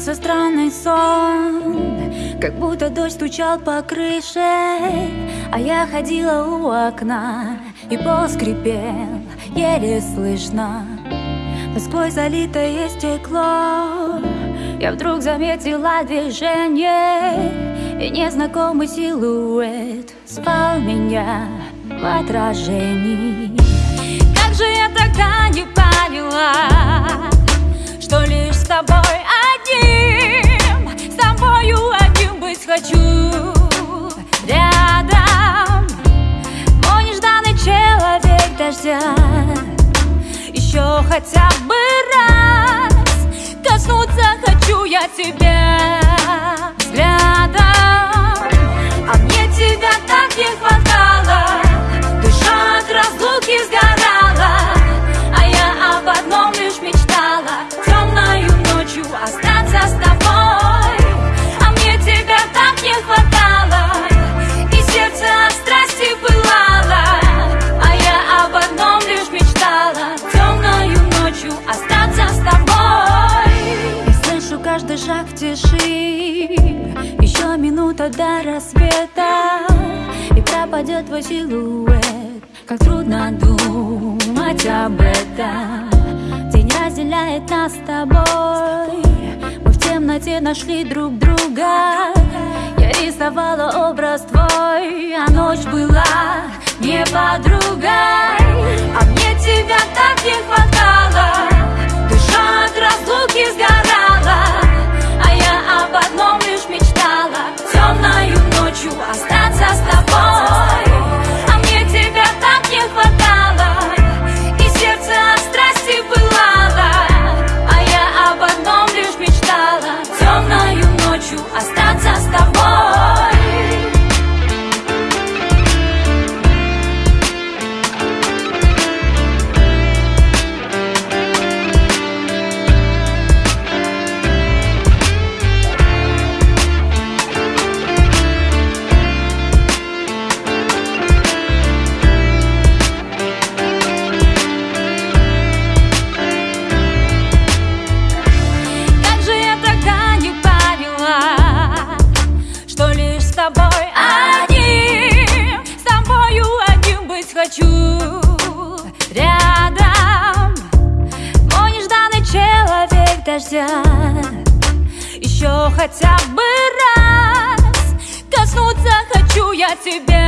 странный сон. Как будто дождь стучал по крыше А я ходила у окна И пол скрипел, еле слышно. Москвой залитое стекло Я вдруг заметила движение И незнакомый силуэт Спал меня в отражении. Как же я тогда не поняла Что лишь с тобой дождя Еще хотя бы раз Коснуться хочу я тебя. Взглядом каждый шаг в тиши. Еще минута до рассвета И пропадет твой силуэт. Как трудно думать об этом. День разделяет нас с тобой. Мы в темноте нашли друг друга. Я рисовала образ твой А ночь была не подругой дождя, еще хотя бы раз коснуться хочу я тебя.